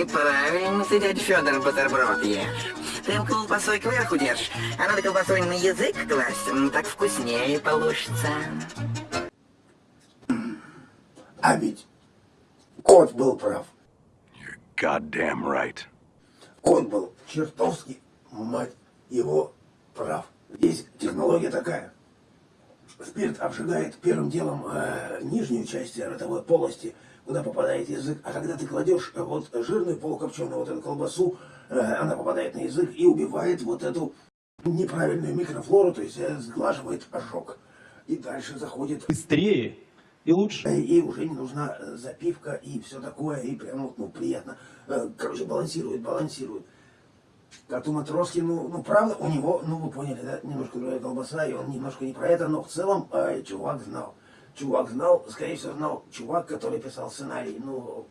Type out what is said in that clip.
Неправильно ты, дядя Федор, бутерброд ешь. Ты его колбасой кверху держишь, а надо колбасой на язык класть, так вкуснее получится. А ведь кот был прав. Goddamn right. Кот был чертовски, мать его, прав. Здесь технология такая. Спирт обжигает первым делом э, нижнюю часть ротовой полости, куда попадает язык. А когда ты кладешь э, вот жирную полукопченую вот эту колбасу, э, она попадает на язык и убивает вот эту неправильную микрофлору, то есть э, сглаживает ожог. И дальше заходит быстрее и лучше. Э, И уже не нужна э, запивка и все такое, и прям ну, приятно. Э, Короче, балансирует, балансирует. Коту Матроски, ну, ну, правда, у него, ну, вы поняли, да, немножко другая колбаса, и он немножко не про это, но в целом э, чувак знал. Чувак знал, скорее всего, знал чувак, который писал сценарий. Ну,